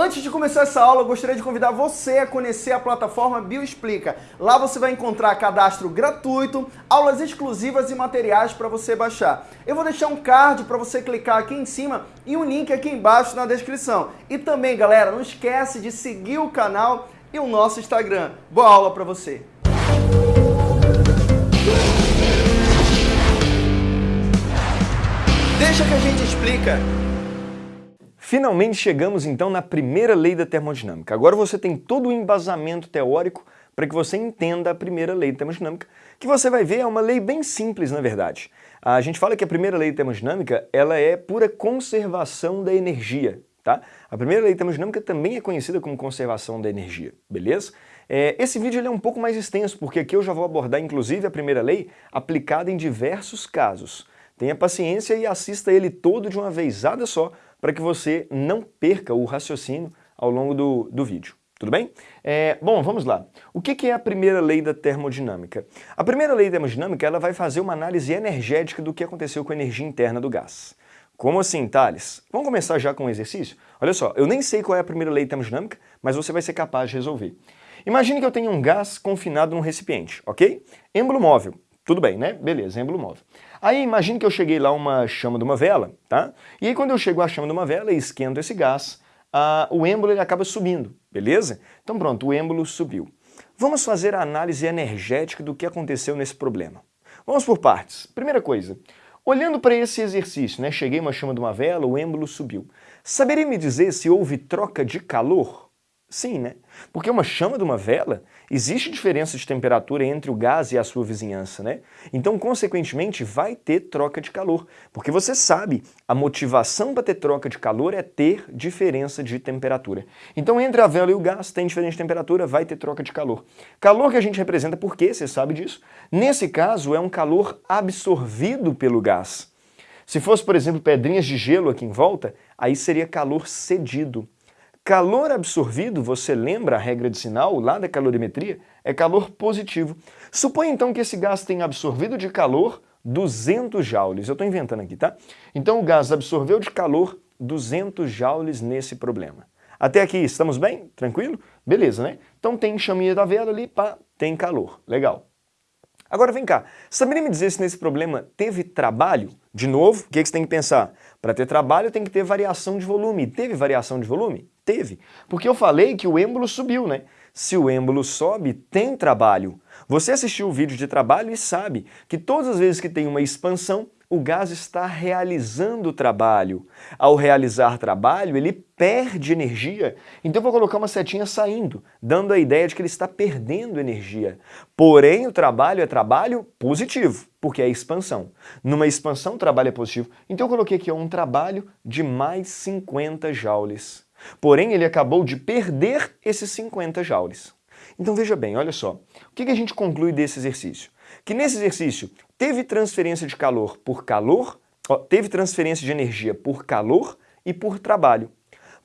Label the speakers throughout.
Speaker 1: Antes de começar essa aula, eu gostaria de convidar você a conhecer a plataforma Bioexplica. Lá você vai encontrar cadastro gratuito, aulas exclusivas e materiais para você baixar. Eu vou deixar um card para você clicar aqui em cima e um link aqui embaixo na descrição. E também, galera, não esquece de seguir o canal e o nosso Instagram. Boa aula para você! Deixa que a gente explica.
Speaker 2: Finalmente chegamos então na primeira lei da termodinâmica. Agora você tem todo o embasamento teórico para que você entenda a primeira lei da termodinâmica, que você vai ver é uma lei bem simples, na verdade. A gente fala que a primeira lei da termodinâmica ela é pura conservação da energia. Tá? A primeira lei da termodinâmica também é conhecida como conservação da energia, beleza? É, esse vídeo é um pouco mais extenso, porque aqui eu já vou abordar inclusive a primeira lei aplicada em diversos casos. Tenha paciência e assista ele todo de uma vezada só, para que você não perca o raciocínio ao longo do, do vídeo. Tudo bem? É, bom, vamos lá. O que, que é a primeira lei da termodinâmica? A primeira lei da termodinâmica ela vai fazer uma análise energética do que aconteceu com a energia interna do gás. Como assim, Thales? Vamos começar já com um exercício? Olha só, eu nem sei qual é a primeira lei da termodinâmica, mas você vai ser capaz de resolver. Imagine que eu tenho um gás confinado num recipiente, ok? Êmbolo móvel. Tudo bem, né? Beleza, êmbolo móvel. Aí imagine que eu cheguei lá uma chama de uma vela, tá? E aí quando eu chego à chama de uma vela e esquento esse gás, o êmbolo ele acaba subindo, beleza? Então pronto, o êmbolo subiu. Vamos fazer a análise energética do que aconteceu nesse problema. Vamos por partes. Primeira coisa, olhando para esse exercício, né? Cheguei uma chama de uma vela, o êmbolo subiu. Saberia me dizer se houve troca de calor? Sim, né? Porque uma chama de uma vela, existe diferença de temperatura entre o gás e a sua vizinhança, né? Então, consequentemente, vai ter troca de calor. Porque você sabe, a motivação para ter troca de calor é ter diferença de temperatura. Então, entre a vela e o gás, tem diferença de temperatura, vai ter troca de calor. Calor que a gente representa por quê? Você sabe disso? Nesse caso, é um calor absorvido pelo gás. Se fosse, por exemplo, pedrinhas de gelo aqui em volta, aí seria calor cedido. Calor absorvido, você lembra a regra de sinal lá da calorimetria? É calor positivo. Suponha então que esse gás tenha absorvido de calor 200 joules. Eu estou inventando aqui, tá? Então o gás absorveu de calor 200 joules nesse problema. Até aqui, estamos bem? Tranquilo? Beleza, né? Então tem chaminha da vela ali, pá, tem calor. Legal. Agora vem cá, saberia me dizer se nesse problema teve trabalho? De novo, o que, que você tem que pensar? Para ter trabalho tem que ter variação de volume. Teve variação de volume? Teve. Porque eu falei que o êmbolo subiu, né? Se o êmbolo sobe, tem trabalho. Você assistiu o vídeo de trabalho e sabe que todas as vezes que tem uma expansão, o gás está realizando trabalho. Ao realizar trabalho, ele perde energia. Então vou colocar uma setinha saindo, dando a ideia de que ele está perdendo energia. Porém, o trabalho é trabalho positivo, porque é expansão. Numa expansão, o trabalho é positivo. Então eu coloquei aqui um trabalho de mais 50 joules. Porém, ele acabou de perder esses 50 joules. Então veja bem, olha só. O que a gente conclui desse exercício? Que nesse exercício teve transferência de calor por calor, ó, teve transferência de energia por calor e por trabalho.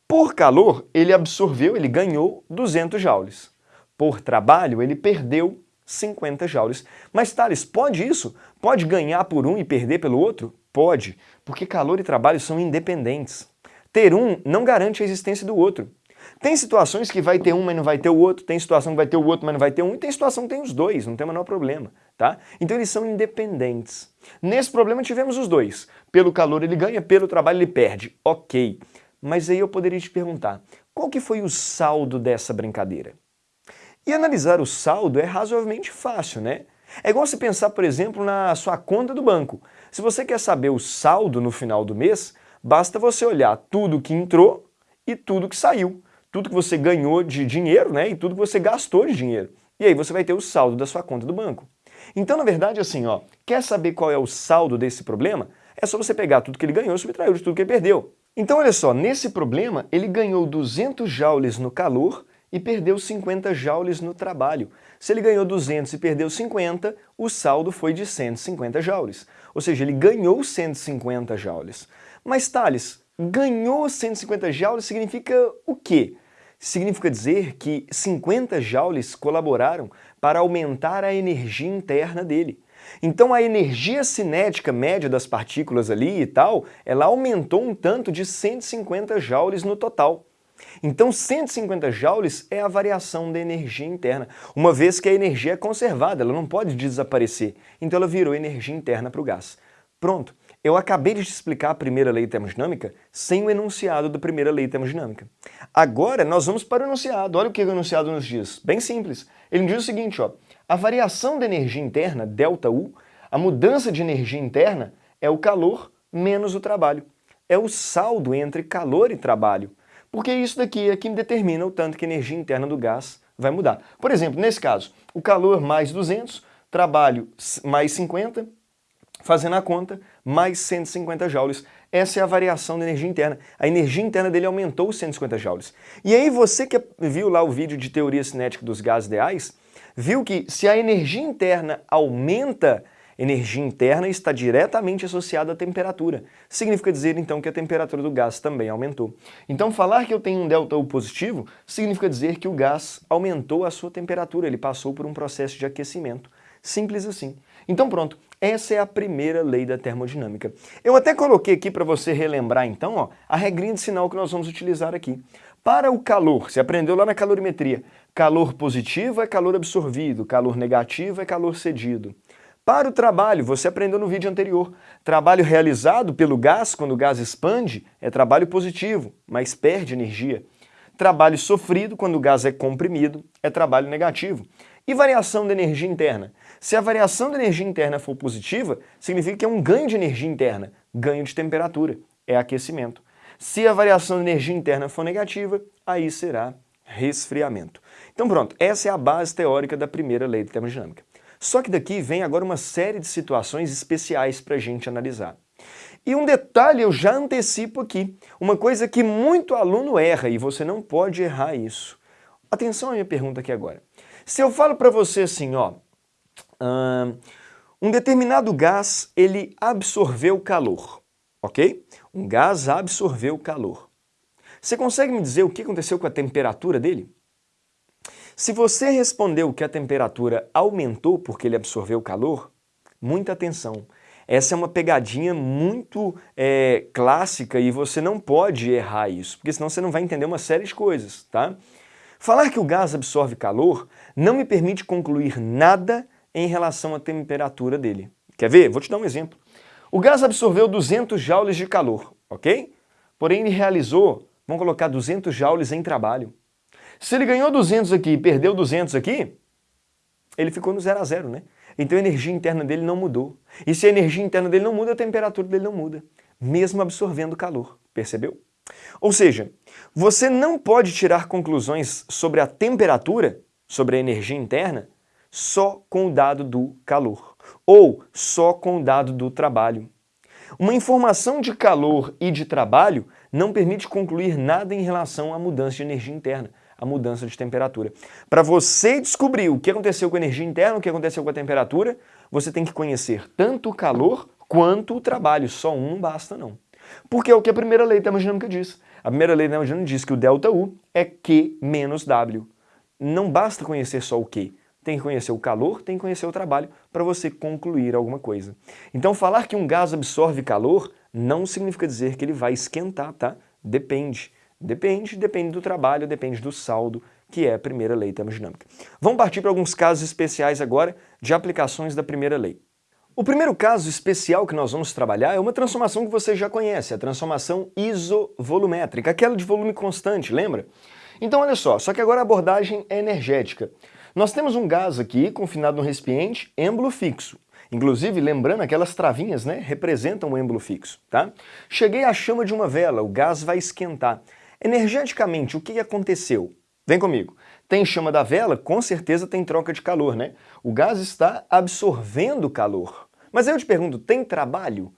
Speaker 2: Por calor, ele absorveu, ele ganhou 200 joules. Por trabalho, ele perdeu 50 joules. Mas, Thales, pode isso? Pode ganhar por um e perder pelo outro? Pode, porque calor e trabalho são independentes. Ter um não garante a existência do outro. Tem situações que vai ter um, mas não vai ter o outro, tem situação que vai ter o outro, mas não vai ter um, e tem situação que tem os dois, não tem o menor problema, tá? Então eles são independentes. Nesse problema tivemos os dois. Pelo calor ele ganha, pelo trabalho ele perde. Ok. Mas aí eu poderia te perguntar, qual que foi o saldo dessa brincadeira? E analisar o saldo é razoavelmente fácil, né? É igual você pensar, por exemplo, na sua conta do banco. Se você quer saber o saldo no final do mês, basta você olhar tudo que entrou e tudo que saiu tudo que você ganhou de dinheiro né, e tudo que você gastou de dinheiro. E aí você vai ter o saldo da sua conta do banco. Então, na verdade, assim, ó, quer saber qual é o saldo desse problema? É só você pegar tudo que ele ganhou e subtrair de tudo que ele perdeu. Então, olha só, nesse problema, ele ganhou 200 joules no calor e perdeu 50 joules no trabalho. Se ele ganhou 200 e perdeu 50, o saldo foi de 150 joules. Ou seja, ele ganhou 150 joules. Mas, Thales, ganhou 150 joules significa o quê? Significa dizer que 50 joules colaboraram para aumentar a energia interna dele. Então a energia cinética média das partículas ali e tal, ela aumentou um tanto de 150 joules no total. Então 150 joules é a variação da energia interna, uma vez que a energia é conservada, ela não pode desaparecer, então ela virou energia interna para o gás. Pronto, eu acabei de te explicar a primeira lei termodinâmica sem o enunciado da primeira lei termodinâmica. Agora nós vamos para o enunciado, olha o que o enunciado nos diz, bem simples. Ele diz o seguinte, ó, a variação da energia interna, ΔU, a mudança de energia interna é o calor menos o trabalho. É o saldo entre calor e trabalho. Porque isso daqui é que determina o tanto que a energia interna do gás vai mudar. Por exemplo, nesse caso, o calor mais 200, trabalho mais 50, fazendo a conta, mais 150 joules. Essa é a variação da energia interna. A energia interna dele aumentou 150 joules. E aí você que viu lá o vídeo de teoria cinética dos gases ideais, viu que se a energia interna aumenta, energia interna está diretamente associada à temperatura. Significa dizer, então, que a temperatura do gás também aumentou. Então, falar que eu tenho um ΔU positivo significa dizer que o gás aumentou a sua temperatura, ele passou por um processo de aquecimento. Simples assim. Então pronto, essa é a primeira lei da termodinâmica. Eu até coloquei aqui para você relembrar então ó, a regrinha de sinal que nós vamos utilizar aqui. Para o calor, você aprendeu lá na calorimetria, calor positivo é calor absorvido, calor negativo é calor cedido. Para o trabalho, você aprendeu no vídeo anterior, trabalho realizado pelo gás, quando o gás expande, é trabalho positivo, mas perde energia. Trabalho sofrido, quando o gás é comprimido, é trabalho negativo. E variação da energia interna? Se a variação da energia interna for positiva, significa que é um ganho de energia interna, ganho de temperatura, é aquecimento. Se a variação da energia interna for negativa, aí será resfriamento. Então pronto, essa é a base teórica da primeira lei da termodinâmica. Só que daqui vem agora uma série de situações especiais para a gente analisar. E um detalhe eu já antecipo aqui, uma coisa que muito aluno erra e você não pode errar isso. Atenção à minha pergunta aqui agora. Se eu falo para você assim, ó, um determinado gás ele absorveu calor, ok? Um gás absorveu calor. Você consegue me dizer o que aconteceu com a temperatura dele? Se você respondeu que a temperatura aumentou porque ele absorveu calor, muita atenção. Essa é uma pegadinha muito é, clássica e você não pode errar isso, porque senão você não vai entender uma série de coisas, tá? Falar que o gás absorve calor não me permite concluir nada em relação à temperatura dele. Quer ver? Vou te dar um exemplo. O gás absorveu 200 joules de calor, ok? Porém ele realizou, vamos colocar 200 joules em trabalho. Se ele ganhou 200 aqui e perdeu 200 aqui, ele ficou no zero a zero, né? Então a energia interna dele não mudou. E se a energia interna dele não muda, a temperatura dele não muda, mesmo absorvendo calor, percebeu? Ou seja, você não pode tirar conclusões sobre a temperatura, sobre a energia interna, só com o dado do calor, ou só com o dado do trabalho. Uma informação de calor e de trabalho não permite concluir nada em relação à mudança de energia interna a mudança de temperatura. Para você descobrir o que aconteceu com a energia interna, o que aconteceu com a temperatura, você tem que conhecer tanto o calor quanto o trabalho. Só um não basta, não. Porque é o que a primeira lei da termodinâmica diz. A primeira lei da termodinâmica diz que o ΔU é Q menos W. Não basta conhecer só o Q. Tem que conhecer o calor, tem que conhecer o trabalho para você concluir alguma coisa. Então falar que um gás absorve calor não significa dizer que ele vai esquentar, tá? Depende. Depende, depende do trabalho, depende do saldo, que é a primeira lei termodinâmica. Vamos partir para alguns casos especiais agora de aplicações da primeira lei. O primeiro caso especial que nós vamos trabalhar é uma transformação que você já conhece, a transformação isovolumétrica, aquela de volume constante, lembra? Então olha só, só que agora a abordagem é energética. Nós temos um gás aqui confinado no recipiente, êmbolo fixo. Inclusive, lembrando, aquelas travinhas né, representam o êmbolo fixo. Tá? Cheguei à chama de uma vela, o gás vai esquentar. Energeticamente, o que aconteceu? Vem comigo. Tem chama da vela, com certeza tem troca de calor, né? O gás está absorvendo calor. Mas aí eu te pergunto, tem trabalho?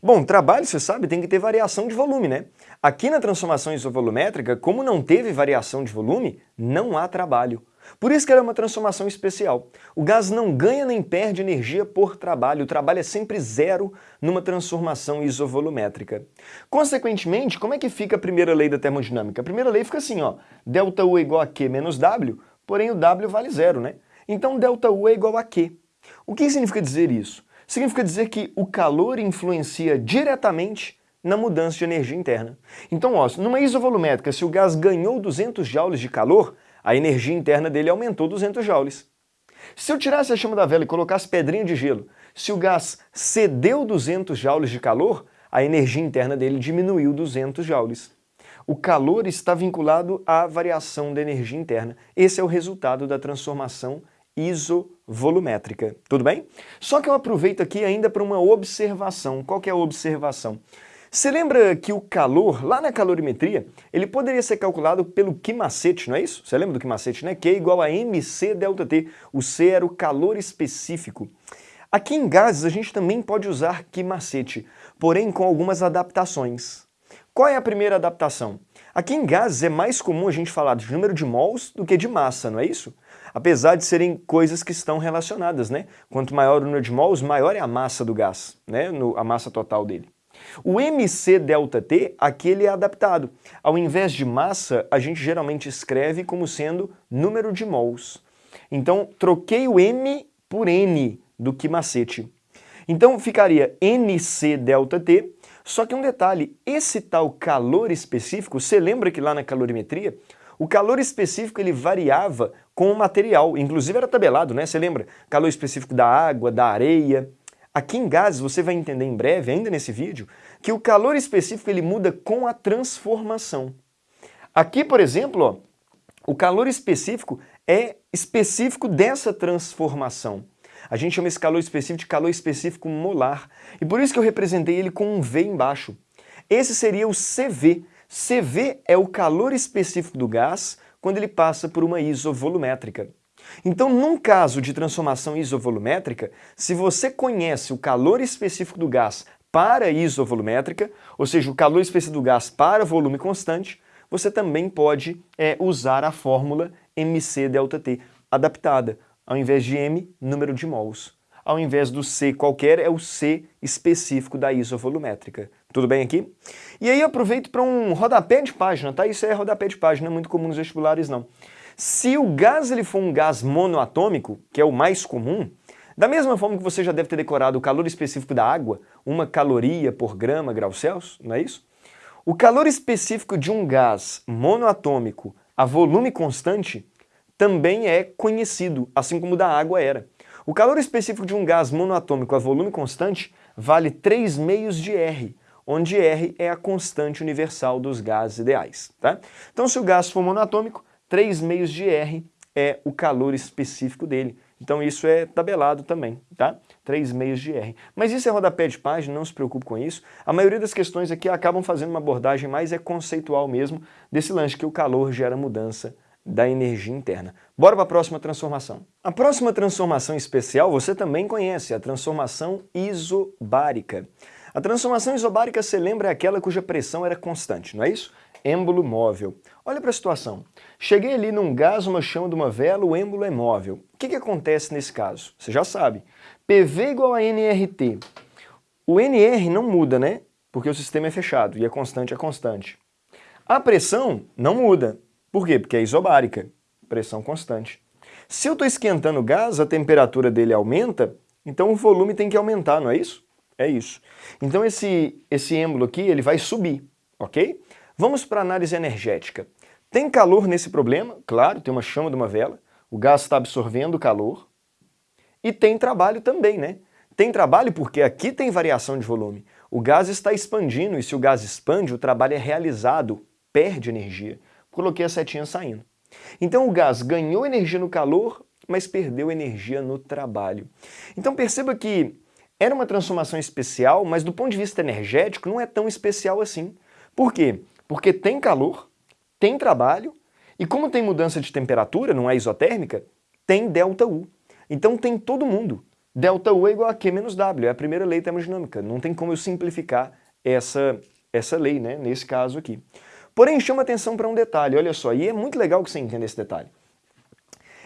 Speaker 2: Bom, trabalho, você sabe, tem que ter variação de volume, né? Aqui na transformação isovolumétrica, como não teve variação de volume, não há trabalho. Por isso que ela é uma transformação especial. O gás não ganha nem perde energia por trabalho, o trabalho é sempre zero numa transformação isovolumétrica. Consequentemente, como é que fica a primeira lei da termodinâmica? A primeira lei fica assim, ó, ΔU é igual a Q menos W, porém o W vale zero, né? Então ΔU é igual a Q. O que significa dizer isso? Significa dizer que o calor influencia diretamente na mudança de energia interna. Então, ó, numa isovolumétrica, se o gás ganhou 200 joules de calor, a energia interna dele aumentou 200 joules. Se eu tirasse a chama da vela e colocasse pedrinha de gelo, se o gás cedeu 200 joules de calor, a energia interna dele diminuiu 200 joules. O calor está vinculado à variação da energia interna. Esse é o resultado da transformação isovolumétrica. Tudo bem? Só que eu aproveito aqui ainda para uma observação. Qual é a observação? Você lembra que o calor, lá na calorimetria, ele poderia ser calculado pelo Q macete, não é isso? Você lembra do Q macete, né? Q é igual a mc delta T. O C era o calor específico. Aqui em gases a gente também pode usar Q macete, porém com algumas adaptações. Qual é a primeira adaptação? Aqui em gases é mais comum a gente falar de número de mols do que de massa, não é isso? Apesar de serem coisas que estão relacionadas, né? Quanto maior o número de mols, maior é a massa do gás, né? No, a massa total dele. O MC ΔT, aqui ele é adaptado. Ao invés de massa, a gente geralmente escreve como sendo número de mols. Então, troquei o M por N do que macete. Então, ficaria NC ΔT, só que um detalhe, esse tal calor específico, você lembra que lá na calorimetria, o calor específico ele variava com o material, inclusive era tabelado, né? Você lembra? Calor específico da água, da areia, Aqui em gases você vai entender em breve, ainda nesse vídeo, que o calor específico ele muda com a transformação. Aqui, por exemplo, ó, o calor específico é específico dessa transformação. A gente chama esse calor específico de calor específico molar. E por isso que eu representei ele com um V embaixo. Esse seria o CV. CV é o calor específico do gás quando ele passa por uma isovolumétrica. Então, num caso de transformação isovolumétrica, se você conhece o calor específico do gás para isovolumétrica, ou seja, o calor específico do gás para volume constante, você também pode é, usar a fórmula mc ΔT adaptada. Ao invés de m, número de mols. Ao invés do C qualquer, é o C específico da isovolumétrica. Tudo bem aqui? E aí aproveito para um rodapé de página, tá? Isso é rodapé de página, não é muito comum nos vestibulares não. Se o gás ele for um gás monoatômico, que é o mais comum, da mesma forma que você já deve ter decorado o calor específico da água, uma caloria por grama grau Celsius, não é isso? O calor específico de um gás monoatômico a volume constante também é conhecido, assim como o da água era. O calor específico de um gás monoatômico a volume constante vale 3 meios de R, onde R é a constante universal dos gases ideais. Tá? Então se o gás for monoatômico, 3 meios de R é o calor específico dele. Então isso é tabelado também, tá? 3 meios de R. Mas isso é rodapé de página, não se preocupe com isso. A maioria das questões aqui acabam fazendo uma abordagem mais é conceitual mesmo desse lance que o calor gera mudança da energia interna. Bora para a próxima transformação. A próxima transformação especial você também conhece, a transformação isobárica. A transformação isobárica, você lembra, é aquela cuja pressão era constante, não é isso? êmbolo móvel. Olha para a situação. Cheguei ali num gás, uma chama de uma vela, o êmbolo é móvel. O que, que acontece nesse caso? Você já sabe. PV igual a NRT. O NR não muda, né? Porque o sistema é fechado e a constante é constante. A pressão não muda. Por quê? Porque é isobárica. Pressão constante. Se eu estou esquentando o gás, a temperatura dele aumenta, então o volume tem que aumentar, não é isso? É isso. Então esse, esse êmbolo aqui ele vai subir, ok? Vamos para a análise energética. Tem calor nesse problema? Claro, tem uma chama de uma vela, o gás está absorvendo calor. E tem trabalho também, né? Tem trabalho porque aqui tem variação de volume. O gás está expandindo e se o gás expande, o trabalho é realizado, perde energia. Coloquei a setinha saindo. Então o gás ganhou energia no calor, mas perdeu energia no trabalho. Então perceba que era uma transformação especial, mas do ponto de vista energético não é tão especial assim. Por quê? Porque tem calor, tem trabalho, e como tem mudança de temperatura, não é isotérmica, tem ΔU. Então tem todo mundo. ΔU é igual a Q menos W, é a primeira lei termodinâmica. Não tem como eu simplificar essa, essa lei, né, nesse caso aqui. Porém, chama atenção para um detalhe, olha só, e é muito legal que você entenda esse detalhe.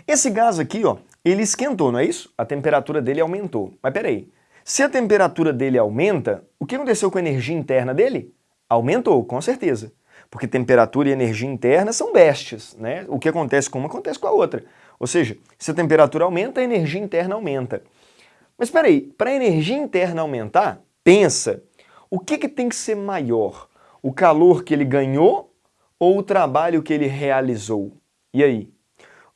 Speaker 2: Esse gás aqui, ó, ele esquentou, não é isso? A temperatura dele aumentou. Mas peraí, se a temperatura dele aumenta, o que aconteceu com a energia interna dele? Aumentou, com certeza. Porque temperatura e energia interna são bestas, né? O que acontece com uma acontece com a outra. Ou seja, se a temperatura aumenta, a energia interna aumenta. Mas espera aí, para a energia interna aumentar, pensa, o que, que tem que ser maior? O calor que ele ganhou ou o trabalho que ele realizou? E aí?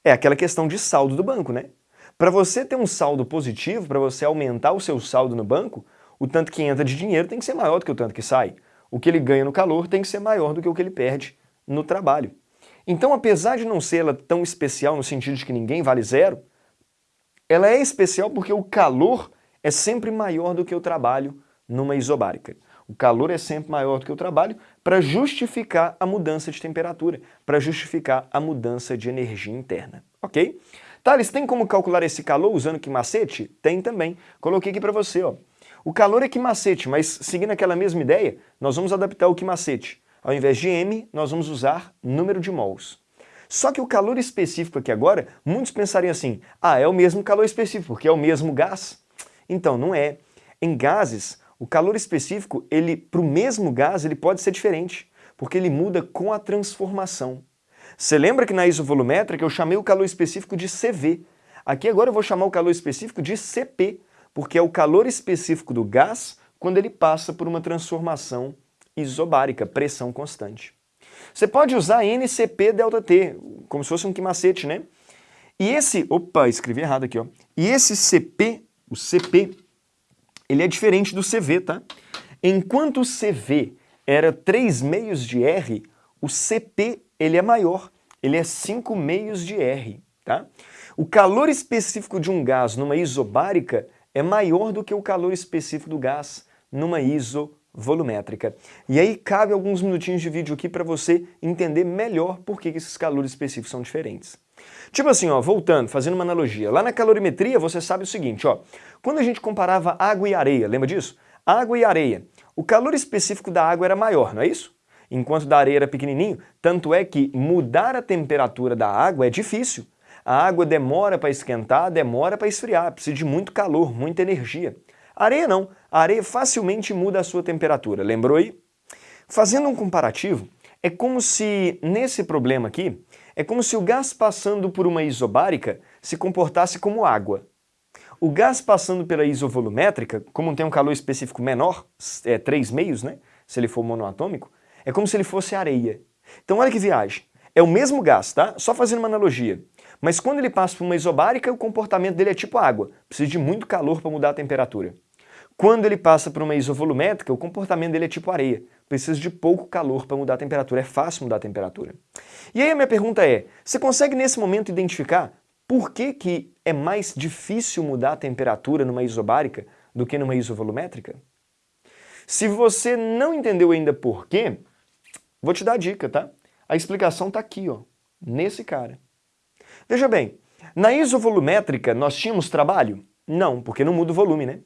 Speaker 2: É aquela questão de saldo do banco, né? Para você ter um saldo positivo, para você aumentar o seu saldo no banco, o tanto que entra de dinheiro tem que ser maior do que o tanto que sai. O que ele ganha no calor tem que ser maior do que o que ele perde no trabalho. Então, apesar de não ser ela tão especial no sentido de que ninguém vale zero, ela é especial porque o calor é sempre maior do que o trabalho numa isobárica. O calor é sempre maior do que o trabalho para justificar a mudança de temperatura, para justificar a mudança de energia interna, ok? Thales, tem como calcular esse calor usando que macete? Tem também. Coloquei aqui para você, ó. O calor é que macete, mas seguindo aquela mesma ideia, nós vamos adaptar o que macete. Ao invés de M, nós vamos usar número de mols. Só que o calor específico aqui agora, muitos pensariam assim, ah, é o mesmo calor específico, porque é o mesmo gás. Então, não é. Em gases, o calor específico, ele para o mesmo gás, ele pode ser diferente, porque ele muda com a transformação. Você lembra que na isovolumétrica eu chamei o calor específico de CV. Aqui agora eu vou chamar o calor específico de CP, porque é o calor específico do gás quando ele passa por uma transformação isobárica, pressão constante. Você pode usar NCP ΔT, como se fosse um quimacete, né? E esse, opa, escrevi errado aqui, ó. E esse CP, o CP, ele é diferente do CV, tá? Enquanto o CV era 3 meios de R, o CP ele é maior, ele é 5 meios de R, tá? O calor específico de um gás numa isobárica é maior do que o calor específico do gás numa isovolumétrica. E aí cabe alguns minutinhos de vídeo aqui para você entender melhor por que esses calores específicos são diferentes. Tipo assim, ó, voltando, fazendo uma analogia, lá na calorimetria você sabe o seguinte, ó, quando a gente comparava água e areia, lembra disso? Água e areia, o calor específico da água era maior, não é isso? Enquanto da areia era pequenininho, tanto é que mudar a temperatura da água é difícil. A água demora para esquentar, demora para esfriar, precisa de muito calor, muita energia. Areia não, a areia facilmente muda a sua temperatura, lembrou aí? Fazendo um comparativo, é como se, nesse problema aqui, é como se o gás passando por uma isobárica se comportasse como água. O gás passando pela isovolumétrica, como tem um calor específico menor, é 3 meios, né? Se ele for monoatômico, é como se ele fosse areia. Então olha que viagem. É o mesmo gás, tá? Só fazendo uma analogia. Mas quando ele passa por uma isobárica, o comportamento dele é tipo água. Precisa de muito calor para mudar a temperatura. Quando ele passa por uma isovolumétrica, o comportamento dele é tipo areia. Precisa de pouco calor para mudar a temperatura, é fácil mudar a temperatura. E aí a minha pergunta é, você consegue nesse momento identificar por que, que é mais difícil mudar a temperatura numa isobárica do que numa isovolumétrica? Se você não entendeu ainda por quê, vou te dar a dica, tá? A explicação está aqui, ó, nesse cara. Veja bem, na isovolumétrica nós tínhamos trabalho? Não, porque não muda o volume, né?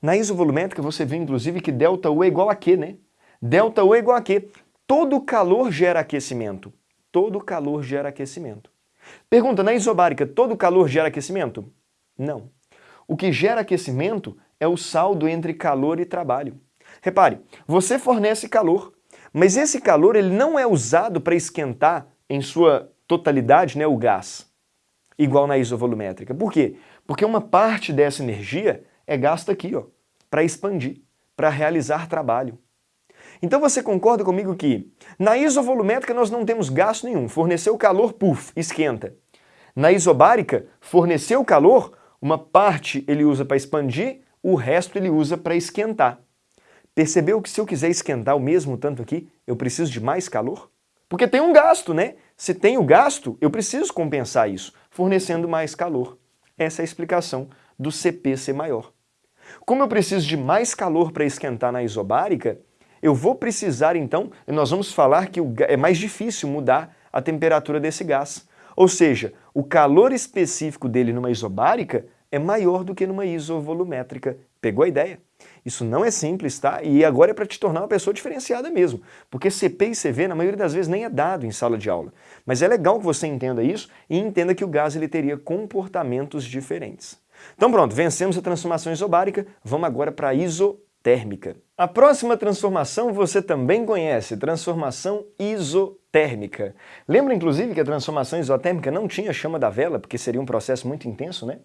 Speaker 2: Na isovolumétrica você vê inclusive que ΔU é igual a Q, né? ΔU é igual a Q. Todo calor gera aquecimento. Todo calor gera aquecimento. Pergunta, na isobárica, todo calor gera aquecimento? Não. O que gera aquecimento é o saldo entre calor e trabalho. Repare, você fornece calor, mas esse calor ele não é usado para esquentar em sua totalidade né, o gás, igual na isovolumétrica. Por quê? Porque uma parte dessa energia é gasta aqui, ó, para expandir, para realizar trabalho. Então você concorda comigo que na isovolumétrica nós não temos gasto nenhum, forneceu calor, puf, esquenta. Na isobárica, forneceu calor, uma parte ele usa para expandir, o resto ele usa para esquentar. Percebeu que se eu quiser esquentar o mesmo tanto aqui, eu preciso de mais calor? Porque tem um gasto, né? Se tem o gasto, eu preciso compensar isso, fornecendo mais calor. Essa é a explicação do CP ser maior. Como eu preciso de mais calor para esquentar na isobárica, eu vou precisar então, nós vamos falar que é mais difícil mudar a temperatura desse gás. Ou seja, o calor específico dele numa isobárica é maior do que numa isovolumétrica. Pegou a ideia? Isso não é simples, tá? E agora é para te tornar uma pessoa diferenciada mesmo, porque CP e CV na maioria das vezes nem é dado em sala de aula. Mas é legal que você entenda isso e entenda que o gás ele teria comportamentos diferentes. Então pronto, vencemos a transformação isobárica, vamos agora para a isotérmica. A próxima transformação você também conhece, transformação isotérmica. Lembra inclusive que a transformação isotérmica não tinha chama da vela, porque seria um processo muito intenso, né?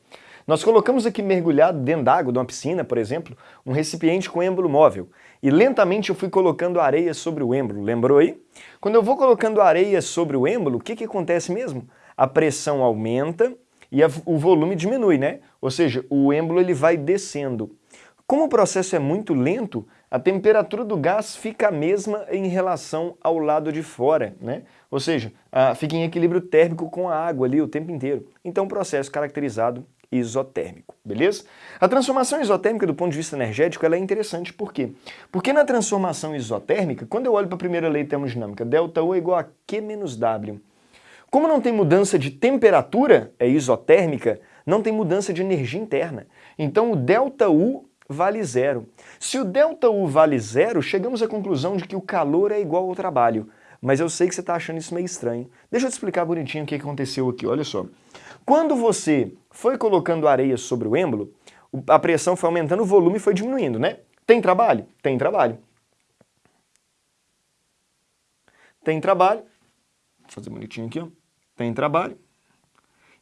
Speaker 2: Nós colocamos aqui mergulhado dentro d'água, de uma piscina, por exemplo, um recipiente com êmbolo móvel. E lentamente eu fui colocando areia sobre o êmbolo, lembrou aí? Quando eu vou colocando areia sobre o êmbolo, o que, que acontece mesmo? A pressão aumenta e a, o volume diminui, né? Ou seja, o êmbolo ele vai descendo. Como o processo é muito lento, a temperatura do gás fica a mesma em relação ao lado de fora, né? Ou seja, fica em equilíbrio térmico com a água ali o tempo inteiro. Então, processo caracterizado isotérmico, beleza? A transformação isotérmica do ponto de vista energético ela é interessante, por quê? Porque na transformação isotérmica, quando eu olho para a primeira lei de termodinâmica, ΔU é igual a Q menos W. Como não tem mudança de temperatura, é isotérmica, não tem mudança de energia interna. Então o ΔU vale zero. Se o ΔU vale zero, chegamos à conclusão de que o calor é igual ao trabalho. Mas eu sei que você está achando isso meio estranho. Deixa eu te explicar bonitinho o que aconteceu aqui, olha só. Quando você foi colocando areia sobre o êmbolo, a pressão foi aumentando, o volume foi diminuindo, né? Tem trabalho? Tem trabalho. Tem trabalho. Vou fazer bonitinho aqui, ó. Tem trabalho.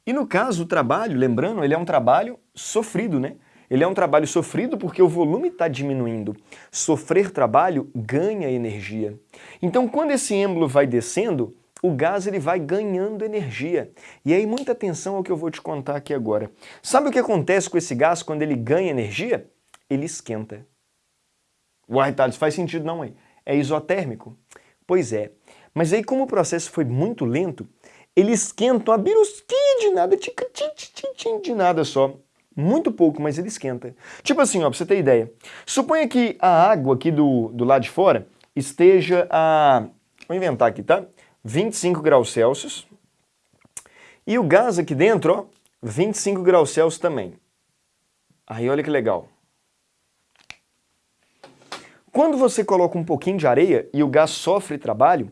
Speaker 2: E no caso, o trabalho, lembrando, ele é um trabalho sofrido, né? Ele é um trabalho sofrido porque o volume está diminuindo. Sofrer trabalho ganha energia. Então, quando esse êmbolo vai descendo, o gás ele vai ganhando energia. E aí, muita atenção ao que eu vou te contar aqui agora. Sabe o que acontece com esse gás quando ele ganha energia? Ele esquenta. Uai, Thales, faz sentido não, hein? É isotérmico? Pois é. Mas aí, como o processo foi muito lento, ele esquenta uma birusquinha de nada, de nada só. Muito pouco, mas ele esquenta. Tipo assim, ó, pra você ter ideia. Suponha que a água aqui do, do lado de fora esteja a... Vou inventar aqui, tá? 25 graus Celsius. E o gás aqui dentro, ó, 25 graus Celsius também. Aí olha que legal. Quando você coloca um pouquinho de areia e o gás sofre trabalho,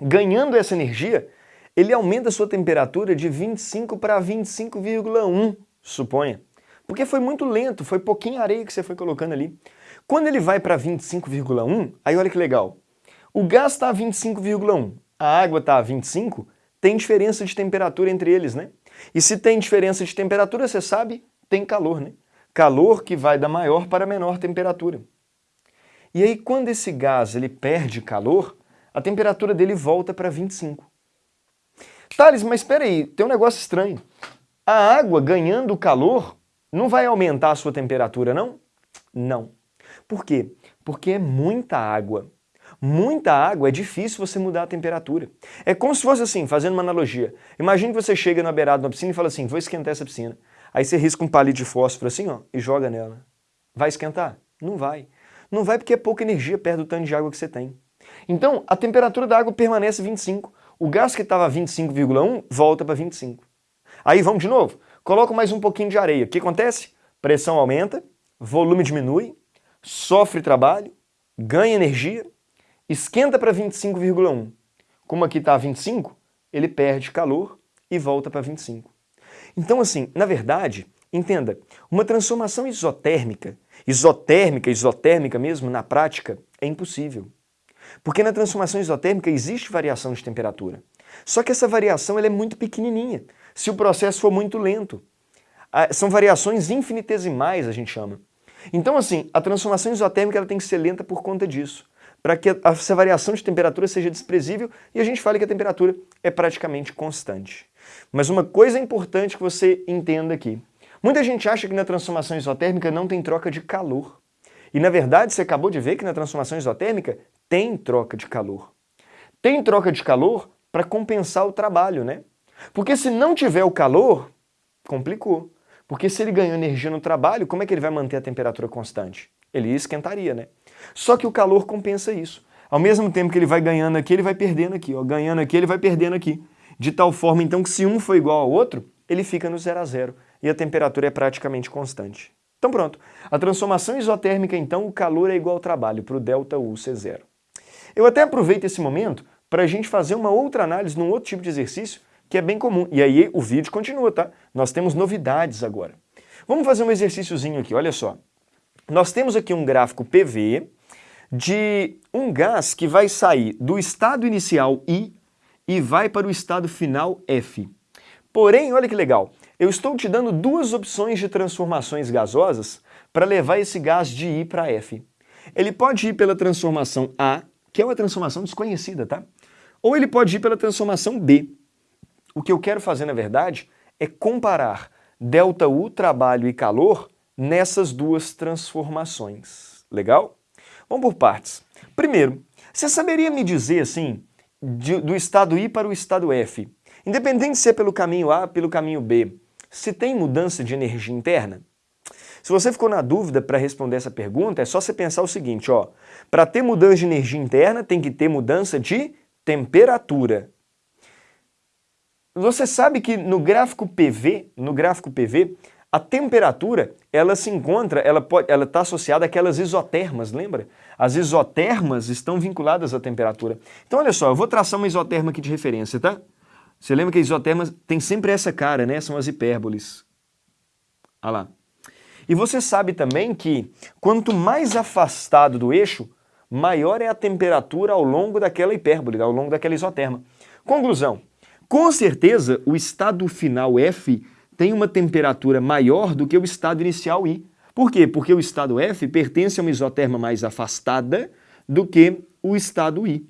Speaker 2: ganhando essa energia, ele aumenta a sua temperatura de 25 para 25,1, suponha. Porque foi muito lento, foi pouquinho areia que você foi colocando ali. Quando ele vai para 25,1, aí olha que legal. O gás está a 25,1, a água está a 25, tem diferença de temperatura entre eles, né? E se tem diferença de temperatura, você sabe, tem calor, né? Calor que vai da maior para a menor temperatura. E aí, quando esse gás ele perde calor, a temperatura dele volta para 25. Thales, mas espera aí, tem um negócio estranho. A água ganhando calor não vai aumentar a sua temperatura, não? Não. Por quê? Porque é muita água. Muita água é difícil você mudar a temperatura. É como se fosse assim, fazendo uma analogia. Imagine que você chega na beirada de uma piscina e fala assim, vou esquentar essa piscina. Aí você risca um palito de fósforo assim, ó, e joga nela. Vai esquentar? Não vai. Não vai porque é pouca energia perto do tanto de água que você tem. Então, a temperatura da água permanece 25. O gás que estava 25,1 volta para 25. Aí vamos de novo. Coloco mais um pouquinho de areia. O que acontece? Pressão aumenta, volume diminui, sofre trabalho, ganha energia, esquenta para 25,1. Como aqui está 25, ele perde calor e volta para 25. Então assim, na verdade, entenda, uma transformação isotérmica, isotérmica, isotérmica mesmo, na prática, é impossível. Porque na transformação isotérmica existe variação de temperatura. Só que essa variação ela é muito pequenininha, se o processo for muito lento. São variações infinitesimais, a gente chama. Então, assim, a transformação isotérmica ela tem que ser lenta por conta disso, para que essa variação de temperatura seja desprezível e a gente fale que a temperatura é praticamente constante. Mas uma coisa importante que você entenda aqui. Muita gente acha que na transformação isotérmica não tem troca de calor. E na verdade, você acabou de ver que na transformação isotérmica tem troca de calor. Tem troca de calor para compensar o trabalho, né? Porque se não tiver o calor, complicou. Porque se ele ganhou energia no trabalho, como é que ele vai manter a temperatura constante? Ele esquentaria, né? Só que o calor compensa isso. Ao mesmo tempo que ele vai ganhando aqui, ele vai perdendo aqui. Ó. Ganhando aqui, ele vai perdendo aqui. De tal forma, então, que se um for igual ao outro, ele fica no zero a zero. E a temperatura é praticamente constante. Então pronto. A transformação isotérmica, então, o calor é igual ao trabalho, para o ΔU ser zero. Eu até aproveito esse momento para a gente fazer uma outra análise num outro tipo de exercício que é bem comum. E aí o vídeo continua, tá? Nós temos novidades agora. Vamos fazer um exercíciozinho aqui, olha só. Nós temos aqui um gráfico PV de um gás que vai sair do estado inicial I e vai para o estado final F. Porém, olha que legal, eu estou te dando duas opções de transformações gasosas para levar esse gás de I para F. Ele pode ir pela transformação A, que é uma transformação desconhecida, tá? Ou ele pode ir pela transformação B. O que eu quero fazer, na verdade, é comparar ΔU, trabalho e calor, nessas duas transformações. Legal? Vamos por partes. Primeiro, você saberia me dizer, assim, de, do estado I para o estado F, independente se é pelo caminho A pelo caminho B, se tem mudança de energia interna? Se você ficou na dúvida para responder essa pergunta, é só você pensar o seguinte, ó, para ter mudança de energia interna tem que ter mudança de temperatura. Você sabe que no gráfico PV, no gráfico PV, a temperatura, ela se encontra, ela está associada àquelas isotermas, lembra? As isotermas estão vinculadas à temperatura. Então, olha só, eu vou traçar uma isoterma aqui de referência, tá? Você lembra que a isoterma tem sempre essa cara, né? São as hipérboles. Olha lá. E você sabe também que quanto mais afastado do eixo, maior é a temperatura ao longo daquela hipérbole, ao longo daquela isoterma. Conclusão, com certeza o estado final F tem uma temperatura maior do que o estado inicial I. Por quê? Porque o estado F pertence a uma isoterma mais afastada do que o estado I.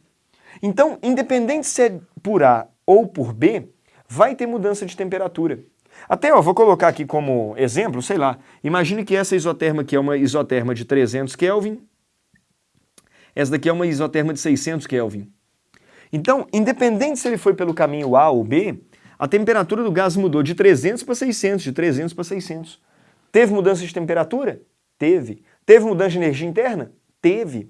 Speaker 2: Então, independente se é por A ou por B, vai ter mudança de temperatura. Até, ó, vou colocar aqui como exemplo, sei lá, imagine que essa isoterma aqui é uma isoterma de 300 Kelvin, essa daqui é uma isoterma de 600 Kelvin. Então, independente se ele foi pelo caminho A ou B, a temperatura do gás mudou de 300 para 600, de 300 para 600. Teve mudança de temperatura? Teve. Teve mudança de energia interna? Teve.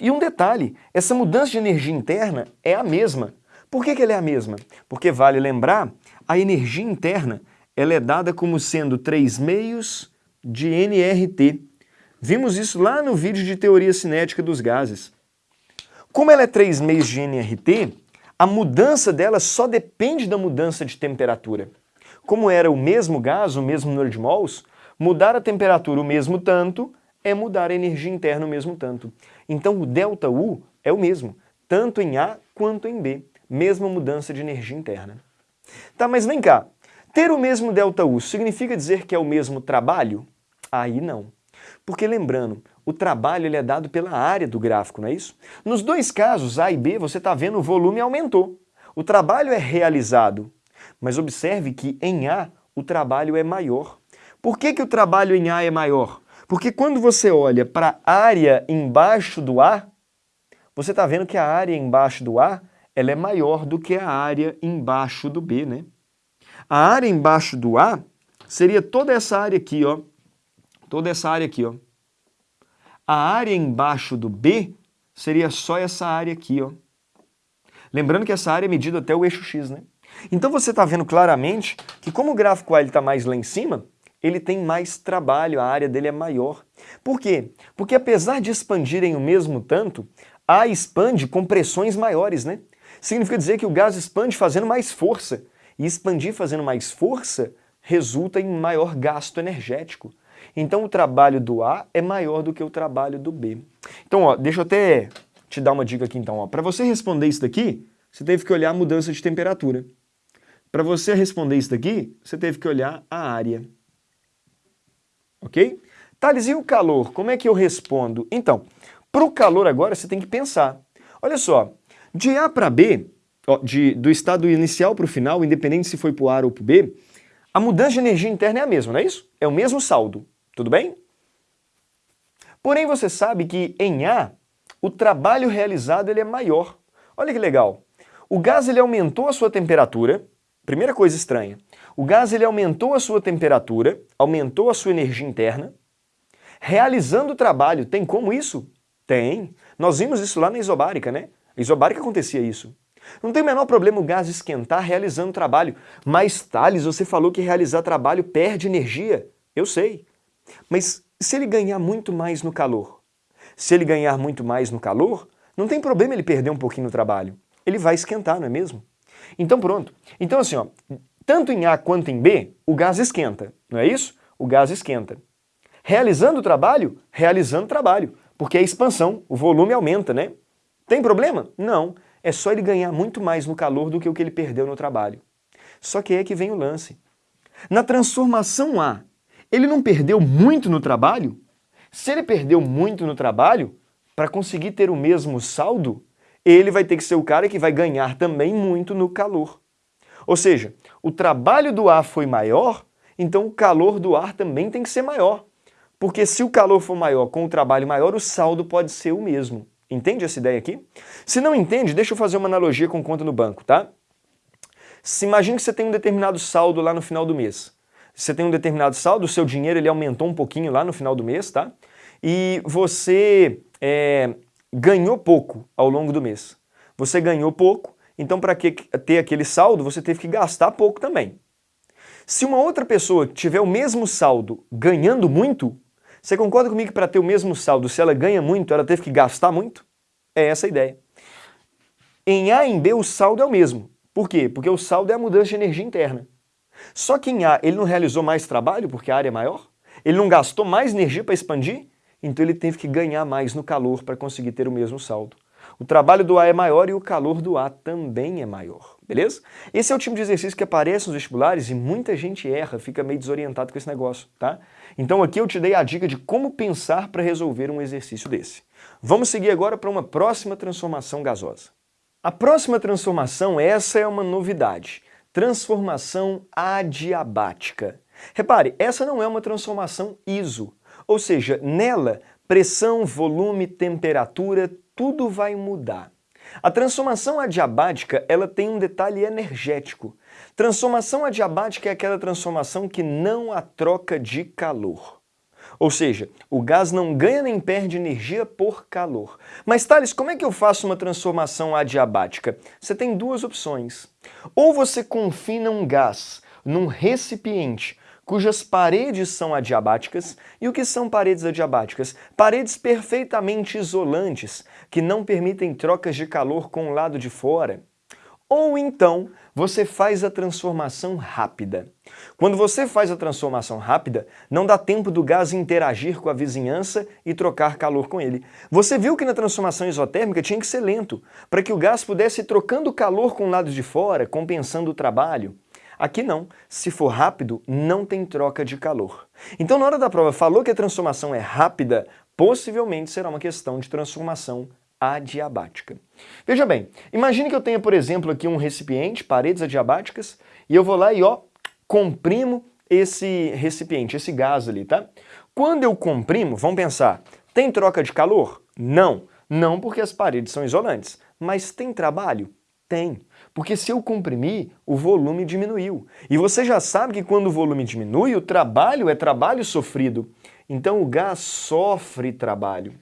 Speaker 2: E um detalhe, essa mudança de energia interna é a mesma. Por que, que ela é a mesma? Porque vale lembrar, a energia interna ela é dada como sendo 3 meios de nRT. Vimos isso lá no vídeo de teoria cinética dos gases. Como ela é 3 meios de nRT, a mudança dela só depende da mudança de temperatura. Como era o mesmo gás, o mesmo número de mols, mudar a temperatura o mesmo tanto é mudar a energia interna o mesmo tanto. Então o ΔU é o mesmo, tanto em A quanto em B, mesma mudança de energia interna. Tá, mas vem cá, ter o mesmo ΔU significa dizer que é o mesmo trabalho? Aí não. Porque lembrando, o trabalho ele é dado pela área do gráfico, não é isso? Nos dois casos, A e B, você está vendo o volume aumentou. O trabalho é realizado. Mas observe que em A, o trabalho é maior. Por que, que o trabalho em A é maior? Porque quando você olha para a área embaixo do A, você está vendo que a área embaixo do A ela é maior do que a área embaixo do B, né? A área embaixo do A seria toda essa área aqui, ó. Toda essa área aqui, ó. A área embaixo do B seria só essa área aqui, ó. Lembrando que essa área é medida até o eixo X, né? Então você está vendo claramente que como o gráfico A está mais lá em cima, ele tem mais trabalho, a área dele é maior. Por quê? Porque apesar de expandirem o mesmo tanto, A expande com pressões maiores, né? Significa dizer que o gás expande fazendo mais força. E expandir fazendo mais força resulta em maior gasto energético. Então o trabalho do A é maior do que o trabalho do B. Então, ó, deixa eu até te dar uma dica aqui então. Para você responder isso daqui, você teve que olhar a mudança de temperatura. Para você responder isso daqui, você teve que olhar a área. Ok? Thales, e o calor? Como é que eu respondo? Então, para o calor agora você tem que pensar. Olha só, de A para B, de, do estado inicial para o final, independente se foi para o A ou para o B, a mudança de energia interna é a mesma, não é isso? É o mesmo saldo, tudo bem? Porém, você sabe que em A, o trabalho realizado ele é maior. Olha que legal. O gás ele aumentou a sua temperatura, primeira coisa estranha. O gás ele aumentou a sua temperatura, aumentou a sua energia interna, realizando o trabalho. Tem como isso? Tem. Nós vimos isso lá na isobárica, né? A isobárica acontecia isso. Não tem o menor problema o gás esquentar realizando trabalho. Mas, Thales, você falou que realizar trabalho perde energia. Eu sei. Mas se ele ganhar muito mais no calor? Se ele ganhar muito mais no calor, não tem problema ele perder um pouquinho no trabalho. Ele vai esquentar, não é mesmo? Então pronto. Então assim, ó, tanto em A quanto em B, o gás esquenta, não é isso? O gás esquenta. Realizando o trabalho, realizando o trabalho, porque a expansão, o volume aumenta, né? Tem problema? Não. É só ele ganhar muito mais no calor do que o que ele perdeu no trabalho. Só que é que vem o lance. Na transformação A, ele não perdeu muito no trabalho? Se ele perdeu muito no trabalho, para conseguir ter o mesmo saldo, ele vai ter que ser o cara que vai ganhar também muito no calor. Ou seja, o trabalho do ar foi maior, então o calor do ar também tem que ser maior. Porque se o calor for maior com o trabalho maior, o saldo pode ser o mesmo. Entende essa ideia aqui? Se não entende, deixa eu fazer uma analogia com conta no banco, tá? Se imagine que você tem um determinado saldo lá no final do mês. Você tem um determinado saldo, o seu dinheiro ele aumentou um pouquinho lá no final do mês, tá? E você é, ganhou pouco ao longo do mês. Você ganhou pouco, então para ter aquele saldo, você teve que gastar pouco também. Se uma outra pessoa tiver o mesmo saldo ganhando muito, você concorda comigo que para ter o mesmo saldo, se ela ganha muito, ela teve que gastar muito? É essa a ideia. Em A e em B o saldo é o mesmo. Por quê? Porque o saldo é a mudança de energia interna. Só que em A ele não realizou mais trabalho porque a área é maior? Ele não gastou mais energia para expandir? Então ele teve que ganhar mais no calor para conseguir ter o mesmo saldo. O trabalho do A é maior e o calor do A também é maior, beleza? Esse é o tipo de exercício que aparece nos vestibulares e muita gente erra, fica meio desorientado com esse negócio, tá? Então aqui eu te dei a dica de como pensar para resolver um exercício desse. Vamos seguir agora para uma próxima transformação gasosa. A próxima transformação, essa é uma novidade, transformação adiabática. Repare, essa não é uma transformação ISO, ou seja, nela pressão, volume, temperatura, tudo vai mudar. A transformação adiabática ela tem um detalhe energético. Transformação adiabática é aquela transformação que não há troca de calor. Ou seja, o gás não ganha nem perde energia por calor. Mas, Thales, como é que eu faço uma transformação adiabática? Você tem duas opções. Ou você confina um gás num recipiente cujas paredes são adiabáticas. E o que são paredes adiabáticas? Paredes perfeitamente isolantes, que não permitem trocas de calor com o lado de fora. Ou então, você faz a transformação rápida. Quando você faz a transformação rápida, não dá tempo do gás interagir com a vizinhança e trocar calor com ele. Você viu que na transformação isotérmica tinha que ser lento, para que o gás pudesse ir trocando calor com o lado de fora, compensando o trabalho. Aqui não. Se for rápido, não tem troca de calor. Então, na hora da prova, falou que a transformação é rápida, possivelmente será uma questão de transformação adiabática. Veja bem, imagine que eu tenha, por exemplo, aqui um recipiente, paredes adiabáticas, e eu vou lá e, ó, comprimo esse recipiente, esse gás ali, tá? Quando eu comprimo, vamos pensar, tem troca de calor? Não. Não porque as paredes são isolantes. Mas tem trabalho? Tem. Porque se eu comprimir, o volume diminuiu. E você já sabe que quando o volume diminui, o trabalho é trabalho sofrido. Então o gás sofre trabalho.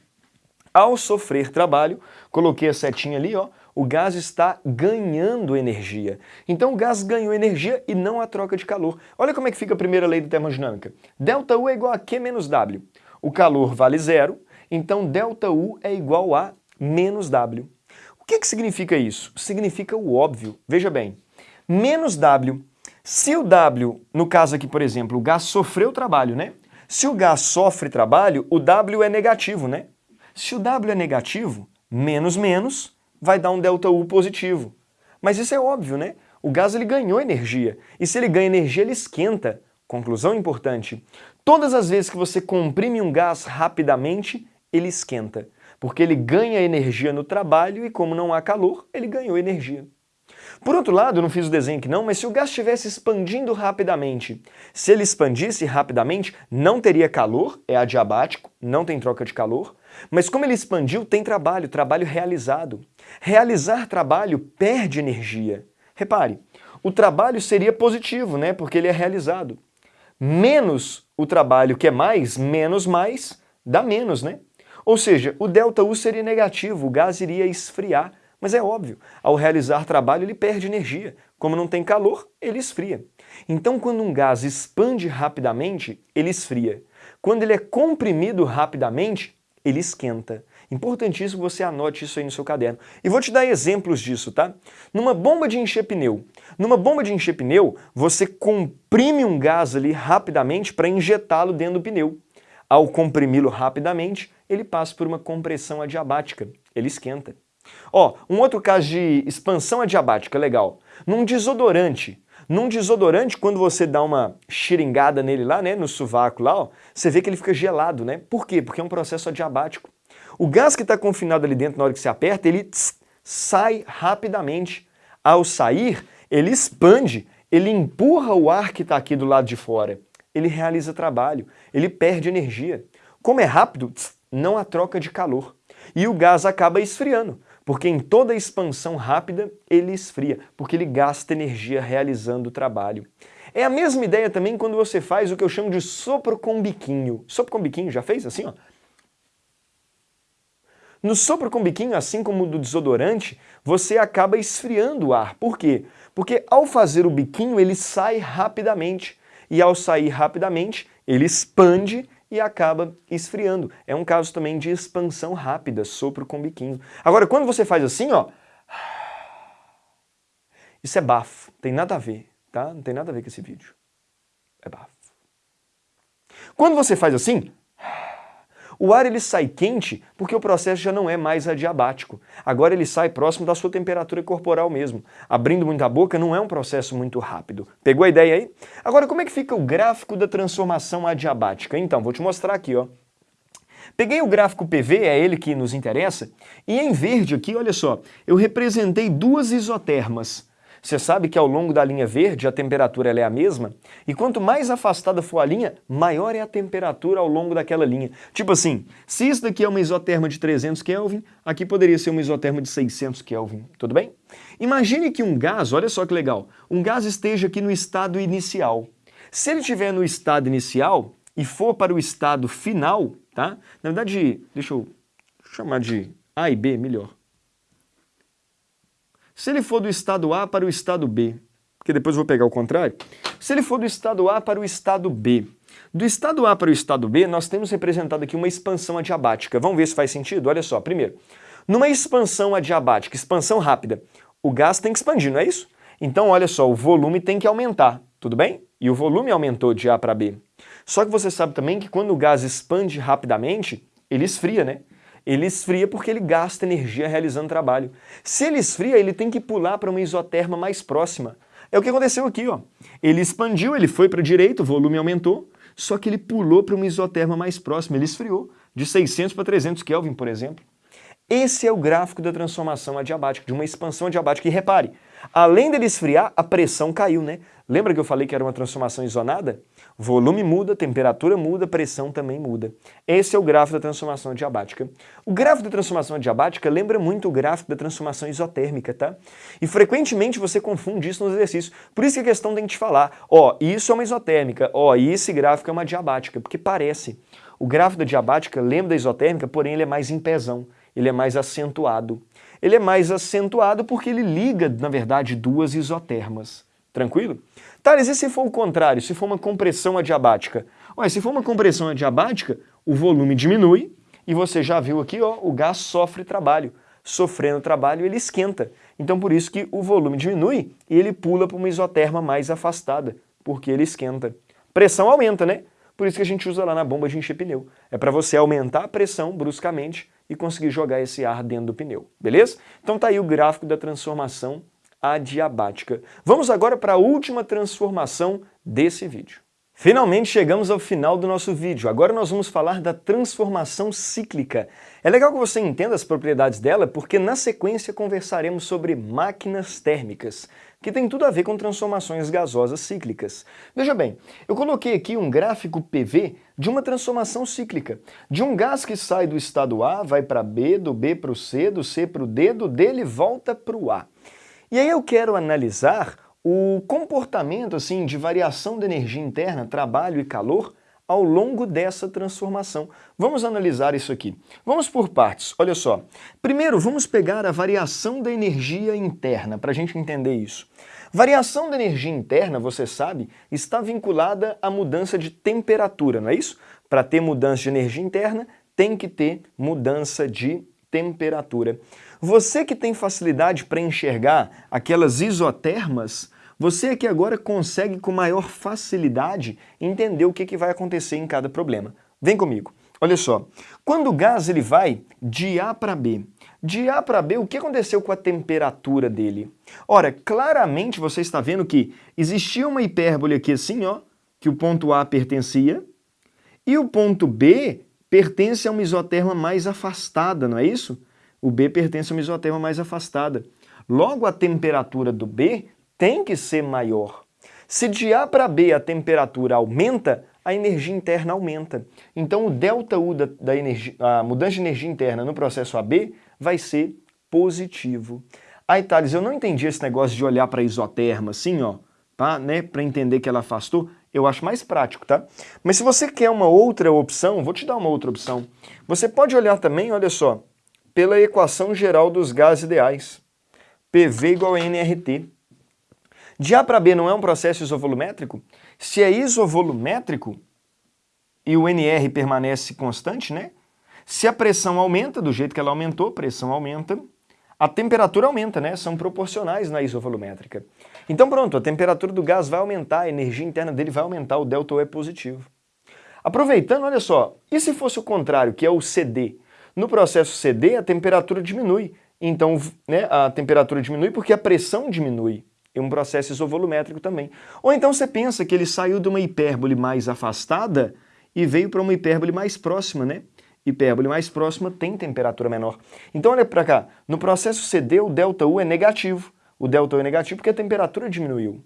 Speaker 2: Ao sofrer trabalho, coloquei a setinha ali, ó, o gás está ganhando energia. Então o gás ganhou energia e não a troca de calor. Olha como é que fica a primeira lei da termodinâmica. Delta U é igual a Q menos W. O calor vale zero, então delta U é igual a menos W que, que significa isso? Significa o óbvio. Veja bem, menos W. Se o W, no caso aqui, por exemplo, o gás sofreu trabalho, né? Se o gás sofre trabalho, o W é negativo, né? Se o W é negativo, menos menos vai dar um ΔU positivo. Mas isso é óbvio, né? O gás ele ganhou energia. E se ele ganha energia, ele esquenta. Conclusão importante. Todas as vezes que você comprime um gás rapidamente, ele esquenta porque ele ganha energia no trabalho e como não há calor, ele ganhou energia. Por outro lado, não fiz o desenho aqui não, mas se o gás estivesse expandindo rapidamente, se ele expandisse rapidamente, não teria calor, é adiabático, não tem troca de calor, mas como ele expandiu, tem trabalho, trabalho realizado. Realizar trabalho perde energia. Repare, o trabalho seria positivo, né, porque ele é realizado. Menos o trabalho que é mais, menos mais, dá menos, né? Ou seja, o ΔU seria negativo, o gás iria esfriar. Mas é óbvio, ao realizar trabalho ele perde energia. Como não tem calor, ele esfria. Então quando um gás expande rapidamente, ele esfria. Quando ele é comprimido rapidamente, ele esquenta. Importantíssimo você anote isso aí no seu caderno. E vou te dar exemplos disso, tá? Numa bomba de encher pneu. Numa bomba de encher pneu, você comprime um gás ali rapidamente para injetá-lo dentro do pneu. Ao comprimi-lo rapidamente, ele passa por uma compressão adiabática, ele esquenta. Ó, um outro caso de expansão adiabática legal. Num desodorante, Num desodorante, quando você dá uma xiringada nele lá, né, no sovaco lá, ó, você vê que ele fica gelado, né? Por quê? Porque é um processo adiabático. O gás que está confinado ali dentro na hora que você aperta, ele tss, sai rapidamente. Ao sair, ele expande, ele empurra o ar que está aqui do lado de fora. Ele realiza trabalho, ele perde energia. Como é rápido, tss, não há troca de calor. E o gás acaba esfriando, porque em toda expansão rápida ele esfria, porque ele gasta energia realizando o trabalho. É a mesma ideia também quando você faz o que eu chamo de sopro com biquinho. Sopro com biquinho, já fez assim, ó? No sopro com biquinho, assim como do desodorante, você acaba esfriando o ar. Por quê? Porque ao fazer o biquinho, ele sai rapidamente. E ao sair rapidamente, ele expande e acaba esfriando. É um caso também de expansão rápida, sopro com biquinho. Agora, quando você faz assim, ó, isso é bafo, tem nada a ver, tá? Não tem nada a ver com esse vídeo. É bafo. Quando você faz assim, o ar ele sai quente porque o processo já não é mais adiabático. Agora ele sai próximo da sua temperatura corporal mesmo. Abrindo muito a boca não é um processo muito rápido. Pegou a ideia aí? Agora como é que fica o gráfico da transformação adiabática? Então, vou te mostrar aqui, ó. Peguei o gráfico PV, é ele que nos interessa, e em verde aqui, olha só, eu representei duas isotermas. Você sabe que ao longo da linha verde a temperatura é a mesma? E quanto mais afastada for a linha, maior é a temperatura ao longo daquela linha. Tipo assim, se isso daqui é uma isoterma de 300 Kelvin, aqui poderia ser uma isoterma de 600 Kelvin, tudo bem? Imagine que um gás, olha só que legal, um gás esteja aqui no estado inicial. Se ele estiver no estado inicial e for para o estado final, tá? Na verdade, deixa eu chamar de A e B melhor. Se ele for do estado A para o estado B, porque depois eu vou pegar o contrário, se ele for do estado A para o estado B, do estado A para o estado B, nós temos representado aqui uma expansão adiabática. Vamos ver se faz sentido? Olha só, primeiro, numa expansão adiabática, expansão rápida, o gás tem que expandir, não é isso? Então, olha só, o volume tem que aumentar, tudo bem? E o volume aumentou de A para B. Só que você sabe também que quando o gás expande rapidamente, ele esfria, né? Ele esfria porque ele gasta energia realizando trabalho. Se ele esfria, ele tem que pular para uma isoterma mais próxima. É o que aconteceu aqui, ó. Ele expandiu, ele foi para a direita, o volume aumentou, só que ele pulou para uma isoterma mais próxima, ele esfriou, de 600 para 300 Kelvin, por exemplo. Esse é o gráfico da transformação adiabática, de uma expansão adiabática. E repare, além dele esfriar, a pressão caiu, né? Lembra que eu falei que era uma transformação isonada? Volume muda, temperatura muda, pressão também muda. Esse é o gráfico da transformação adiabática. O gráfico da transformação adiabática lembra muito o gráfico da transformação isotérmica, tá? E frequentemente você confunde isso nos exercícios. Por isso que a questão tem que te falar, ó, isso é uma isotérmica, ó, esse gráfico é uma diabática, porque parece. O gráfico da diabática lembra da isotérmica, porém ele é mais em pezão, ele é mais acentuado. Ele é mais acentuado porque ele liga, na verdade, duas isotermas. Tranquilo? Thales, e se for o contrário, se for uma compressão adiabática? Ué, se for uma compressão adiabática, o volume diminui e você já viu aqui, ó, o gás sofre trabalho. Sofrendo trabalho, ele esquenta. Então por isso que o volume diminui e ele pula para uma isoterma mais afastada, porque ele esquenta. Pressão aumenta, né? Por isso que a gente usa lá na bomba de encher pneu. É para você aumentar a pressão bruscamente e conseguir jogar esse ar dentro do pneu, beleza? Então tá aí o gráfico da transformação adiabática. Vamos agora para a última transformação desse vídeo. Finalmente chegamos ao final do nosso vídeo. Agora nós vamos falar da transformação cíclica. É legal que você entenda as propriedades dela, porque na sequência conversaremos sobre máquinas térmicas, que tem tudo a ver com transformações gasosas cíclicas. Veja bem, eu coloquei aqui um gráfico PV de uma transformação cíclica, de um gás que sai do estado A, vai para B, do B para o C, do C para o D, do D ele volta para o A. E aí eu quero analisar o comportamento assim de variação da energia interna, trabalho e calor ao longo dessa transformação. Vamos analisar isso aqui. Vamos por partes, olha só. Primeiro, vamos pegar a variação da energia interna, para a gente entender isso. Variação da energia interna, você sabe, está vinculada à mudança de temperatura, não é isso? Para ter mudança de energia interna, tem que ter mudança de temperatura. Você que tem facilidade para enxergar aquelas isotermas, você aqui agora consegue com maior facilidade entender o que, que vai acontecer em cada problema. Vem comigo. Olha só, quando o gás ele vai de A para B, de A para B, o que aconteceu com a temperatura dele? Ora, claramente você está vendo que existia uma hipérbole aqui assim, ó, que o ponto A pertencia, e o ponto B pertence a uma isoterma mais afastada, não é isso? O B pertence a uma isoterma mais afastada. Logo, a temperatura do B tem que ser maior. Se de A para B a temperatura aumenta, a energia interna aumenta. Então o ΔU da, da energia, a mudança de energia interna no processo AB vai ser positivo. Aí, Thales, eu não entendi esse negócio de olhar para a isoterma assim, ó, tá? né, para entender que ela afastou. Eu acho mais prático, tá? Mas se você quer uma outra opção, vou te dar uma outra opção. Você pode olhar também, olha só, pela equação geral dos gases ideais. PV igual a nRT. De A para B não é um processo isovolumétrico? Se é isovolumétrico e o NR permanece constante, né? Se a pressão aumenta do jeito que ela aumentou, pressão aumenta, a temperatura aumenta, né? São proporcionais na isovolumétrica. Então pronto, a temperatura do gás vai aumentar, a energia interna dele vai aumentar, o ΔU é positivo. Aproveitando, olha só, e se fosse o contrário, que é o CD? No processo CD, a temperatura diminui. Então, né, a temperatura diminui porque a pressão diminui é um processo isovolumétrico também. Ou então você pensa que ele saiu de uma hipérbole mais afastada e veio para uma hipérbole mais próxima, né? Hipérbole mais próxima tem temperatura menor. Então olha para cá, no processo CD o ΔU é negativo. O ΔU é negativo porque a temperatura diminuiu.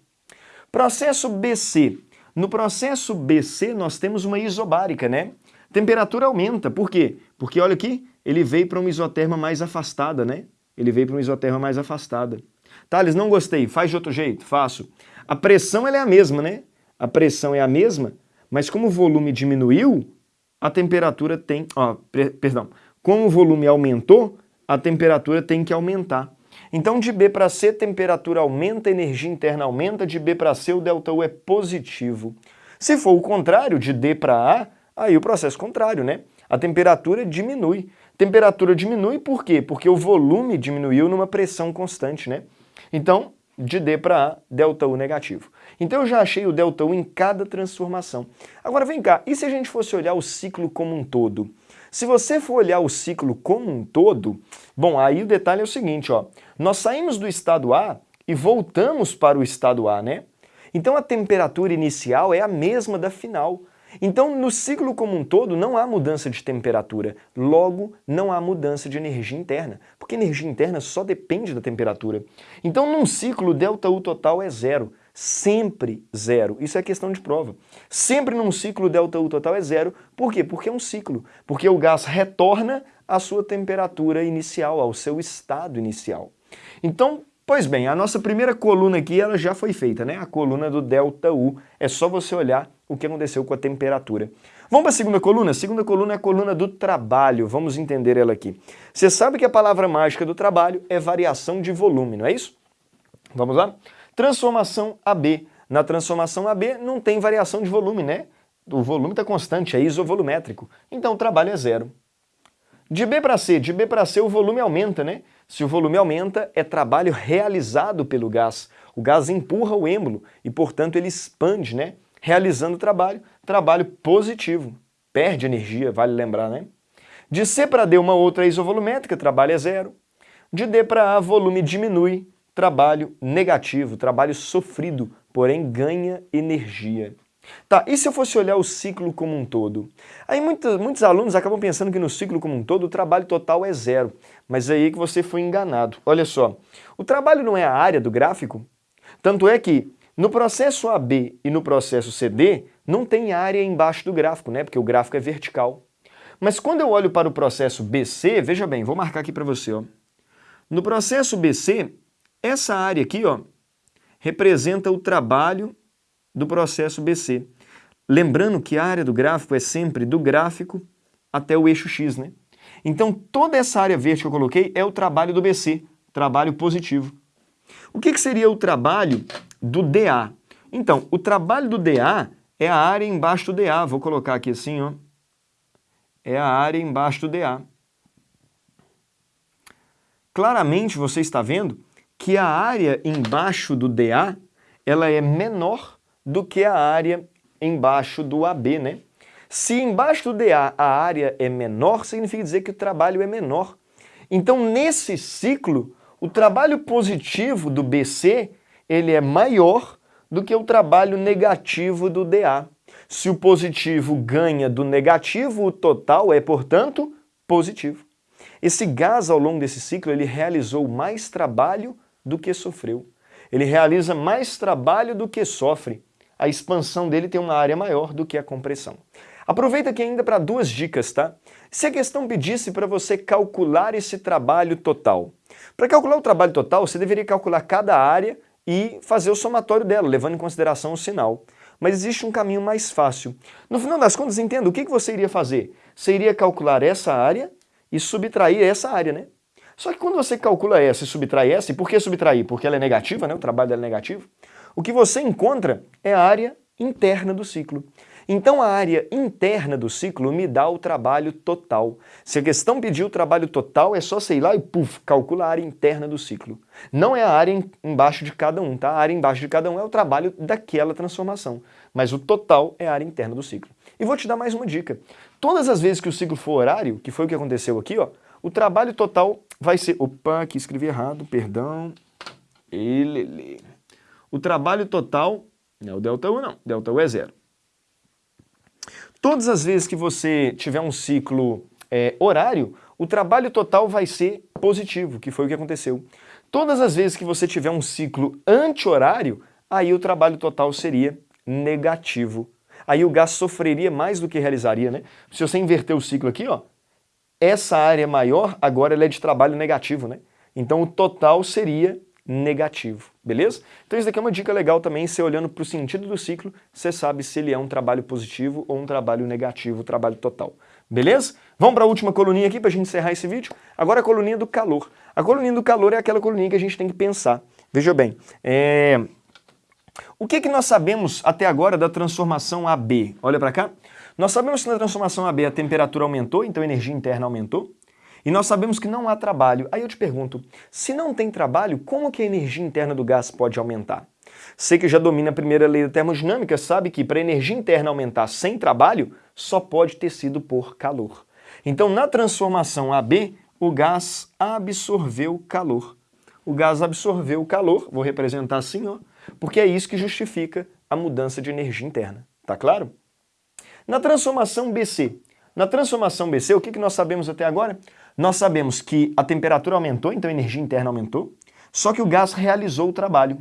Speaker 2: Processo BC. No processo BC nós temos uma isobárica, né? Temperatura aumenta, por quê? Porque olha aqui, ele veio para uma isoterma mais afastada, né? Ele veio para uma isoterma mais afastada. Thales, não gostei, faz de outro jeito, faço. A pressão ela é a mesma, né? A pressão é a mesma, mas como o volume diminuiu, a temperatura tem... Ó, perdão. Como o volume aumentou, a temperatura tem que aumentar. Então, de B para C, temperatura aumenta, energia interna aumenta, de B para C, o ΔU é positivo. Se for o contrário, de D para A, aí o processo contrário, né? A temperatura diminui. Temperatura diminui por quê? Porque o volume diminuiu numa pressão constante, né? Então, de D para A, ΔU negativo. Então eu já achei o ΔU em cada transformação. Agora vem cá, e se a gente fosse olhar o ciclo como um todo? Se você for olhar o ciclo como um todo, bom, aí o detalhe é o seguinte, ó, nós saímos do estado A e voltamos para o estado A, né? Então a temperatura inicial é a mesma da final. Então, no ciclo como um todo, não há mudança de temperatura, logo não há mudança de energia interna, porque energia interna só depende da temperatura. Então, num ciclo, ΔU total é zero, sempre zero. Isso é questão de prova. Sempre num ciclo, ΔU total é zero. Por quê? Porque é um ciclo, porque o gás retorna à sua temperatura inicial, ao seu estado inicial. Então, Pois bem, a nossa primeira coluna aqui ela já foi feita, né? A coluna do ΔU. É só você olhar o que aconteceu com a temperatura. Vamos para a segunda coluna? A segunda coluna é a coluna do trabalho. Vamos entender ela aqui. Você sabe que a palavra mágica do trabalho é variação de volume, não é isso? Vamos lá? Transformação AB. Na transformação AB não tem variação de volume, né? O volume está constante, é isovolumétrico. Então o trabalho é zero. De B para C, de B para C o volume aumenta, né? Se o volume aumenta, é trabalho realizado pelo gás. O gás empurra o êmbolo e, portanto, ele expande, né? Realizando o trabalho, trabalho positivo. Perde energia, vale lembrar, né? De C para D, uma outra isovolumétrica, trabalho é zero. De D para A, volume diminui, trabalho negativo, trabalho sofrido, porém ganha energia. Tá, e se eu fosse olhar o ciclo como um todo? Aí muitos, muitos alunos acabam pensando que no ciclo como um todo o trabalho total é zero, mas é aí que você foi enganado. Olha só, o trabalho não é a área do gráfico? Tanto é que no processo AB e no processo CD não tem área embaixo do gráfico, né? Porque o gráfico é vertical. Mas quando eu olho para o processo BC, veja bem, vou marcar aqui para você, ó. No processo BC, essa área aqui, ó, representa o trabalho do processo BC. Lembrando que a área do gráfico é sempre do gráfico até o eixo X, né? Então toda essa área verde que eu coloquei é o trabalho do BC, trabalho positivo. O que, que seria o trabalho do DA? Então, o trabalho do DA é a área embaixo do DA. Vou colocar aqui assim, ó. É a área embaixo do DA. Claramente você está vendo que a área embaixo do DA ela é menor do que a área embaixo do AB, né? Se embaixo do DA a área é menor, significa dizer que o trabalho é menor. Então, nesse ciclo, o trabalho positivo do BC ele é maior do que o trabalho negativo do DA. Se o positivo ganha do negativo, o total é, portanto, positivo. Esse gás, ao longo desse ciclo, ele realizou mais trabalho do que sofreu. Ele realiza mais trabalho do que sofre. A expansão dele tem uma área maior do que a compressão. Aproveita aqui ainda para duas dicas, tá? Se a questão pedisse para você calcular esse trabalho total. Para calcular o trabalho total, você deveria calcular cada área e fazer o somatório dela, levando em consideração o sinal. Mas existe um caminho mais fácil. No final das contas, entenda, o que você iria fazer? Você iria calcular essa área e subtrair essa área, né? Só que quando você calcula essa e subtrai essa, e por que subtrair? Porque ela é negativa, né? o trabalho dela é negativo. O que você encontra é a área interna do ciclo. Então a área interna do ciclo me dá o trabalho total. Se a questão pedir o trabalho total, é só sei lá e puf, calcula a área interna do ciclo. Não é a área embaixo de cada um, tá? A área embaixo de cada um é o trabalho daquela transformação, mas o total é a área interna do ciclo. E vou te dar mais uma dica. Todas as vezes que o ciclo for horário, que foi o que aconteceu aqui, ó, o trabalho total vai ser... Opa, aqui escrevi errado, perdão. Elele. O trabalho total, não é o delta U não, delta U é zero. Todas as vezes que você tiver um ciclo é, horário, o trabalho total vai ser positivo, que foi o que aconteceu. Todas as vezes que você tiver um ciclo anti-horário, aí o trabalho total seria negativo. Aí o gás sofreria mais do que realizaria, né? Se você inverter o ciclo aqui, ó, essa área maior agora é de trabalho negativo, né? Então o total seria negativo, beleza? Então isso daqui é uma dica legal também, você olhando para o sentido do ciclo, você sabe se ele é um trabalho positivo ou um trabalho negativo, trabalho total, beleza? Vamos para a última coluninha aqui para a gente encerrar esse vídeo. Agora a coluninha do calor. A coluninha do calor é aquela coluninha que a gente tem que pensar. Veja bem, é... o que, que nós sabemos até agora da transformação AB? Olha para cá. Nós sabemos que na transformação AB a temperatura aumentou, então a energia interna aumentou. E nós sabemos que não há trabalho. Aí eu te pergunto, se não tem trabalho, como que a energia interna do gás pode aumentar? Você que já domina a primeira lei da termodinâmica sabe que para a energia interna aumentar sem trabalho, só pode ter sido por calor. Então na transformação AB, o gás absorveu calor. O gás absorveu calor, vou representar assim, ó, porque é isso que justifica a mudança de energia interna. Tá claro? Na transformação BC, na transformação BC, o que, que nós sabemos até agora? Nós sabemos que a temperatura aumentou, então a energia interna aumentou, só que o gás realizou o trabalho.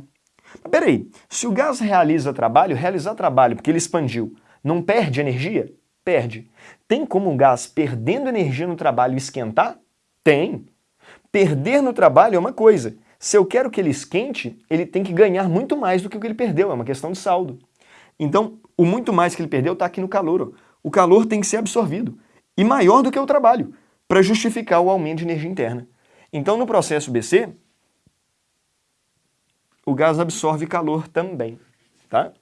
Speaker 2: Mas peraí, se o gás realiza trabalho, realizar trabalho porque ele expandiu, não perde energia? Perde. Tem como o gás perdendo energia no trabalho esquentar? Tem. Perder no trabalho é uma coisa. Se eu quero que ele esquente, ele tem que ganhar muito mais do que o que ele perdeu, é uma questão de saldo. Então, o muito mais que ele perdeu está aqui no calor. O calor tem que ser absorvido, e maior do que o trabalho para justificar o aumento de energia interna. Então, no processo BC, o gás absorve calor também, tá?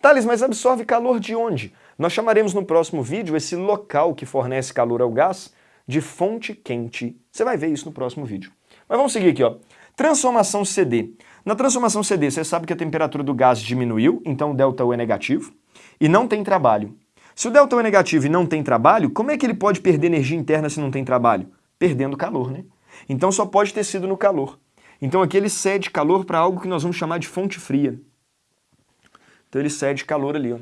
Speaker 2: Thales, mas absorve calor de onde? Nós chamaremos no próximo vídeo esse local que fornece calor ao gás de fonte quente. Você vai ver isso no próximo vídeo. Mas vamos seguir aqui, ó. Transformação CD. Na transformação CD, você sabe que a temperatura do gás diminuiu, então ΔU é negativo, e não tem trabalho. Se o delta é negativo e não tem trabalho, como é que ele pode perder energia interna se não tem trabalho? Perdendo calor, né? Então só pode ter sido no calor. Então aqui ele cede calor para algo que nós vamos chamar de fonte fria. Então ele cede calor ali. Ó.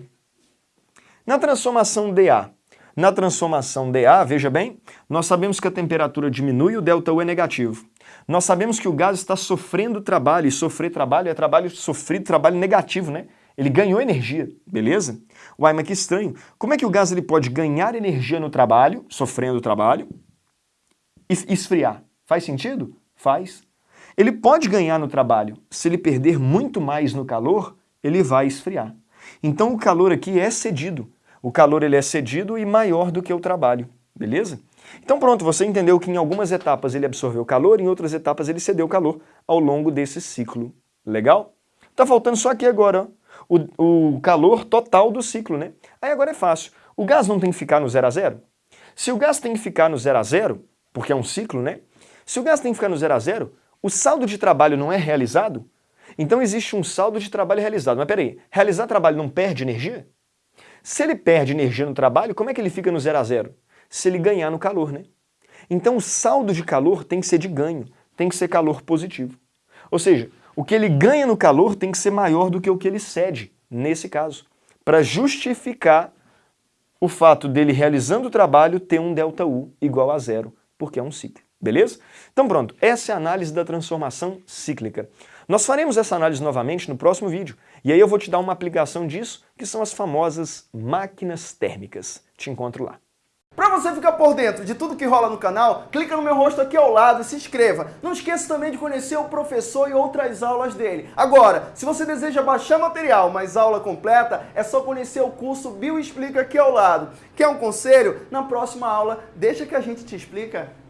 Speaker 2: Na transformação DA, na transformação DA, veja bem, nós sabemos que a temperatura diminui e o ΔU é negativo. Nós sabemos que o gás está sofrendo trabalho, e sofrer trabalho é trabalho sofrido, trabalho negativo, né? Ele ganhou energia, beleza? Uai, mas que estranho. Como é que o gás ele pode ganhar energia no trabalho, sofrendo o trabalho, e esfriar? Faz sentido? Faz. Ele pode ganhar no trabalho. Se ele perder muito mais no calor, ele vai esfriar. Então o calor aqui é cedido. O calor ele é cedido e maior do que o trabalho, beleza? Então pronto, você entendeu que em algumas etapas ele absorveu calor, em outras etapas ele cedeu calor ao longo desse ciclo. Legal? Tá faltando só aqui agora, ó o, o calor total do ciclo, né? Aí agora é fácil. O gás não tem que ficar no zero a zero? Se o gás tem que ficar no zero a zero, porque é um ciclo, né? Se o gás tem que ficar no zero a zero, o saldo de trabalho não é realizado? Então existe um saldo de trabalho realizado. Mas peraí, realizar trabalho não perde energia? Se ele perde energia no trabalho, como é que ele fica no zero a zero? Se ele ganhar no calor, né? Então o saldo de calor tem que ser de ganho, tem que ser calor positivo. Ou seja, o que ele ganha no calor tem que ser maior do que o que ele cede, nesse caso, para justificar o fato dele realizando o trabalho ter um ΔU igual a zero, porque é um ciclo. Beleza? Então pronto, essa é a análise da transformação cíclica. Nós faremos essa análise novamente no próximo vídeo, e aí eu vou te dar uma aplicação disso, que são as famosas máquinas térmicas. Te encontro lá.
Speaker 1: Para você ficar por dentro de tudo que rola no canal, clica no meu rosto aqui ao lado e se inscreva. Não esqueça também de conhecer o professor e outras aulas dele. Agora, se você deseja baixar material, mas aula completa, é só conhecer o curso Bio Explica aqui ao lado. Quer um conselho? Na próxima aula, deixa que a gente te explica.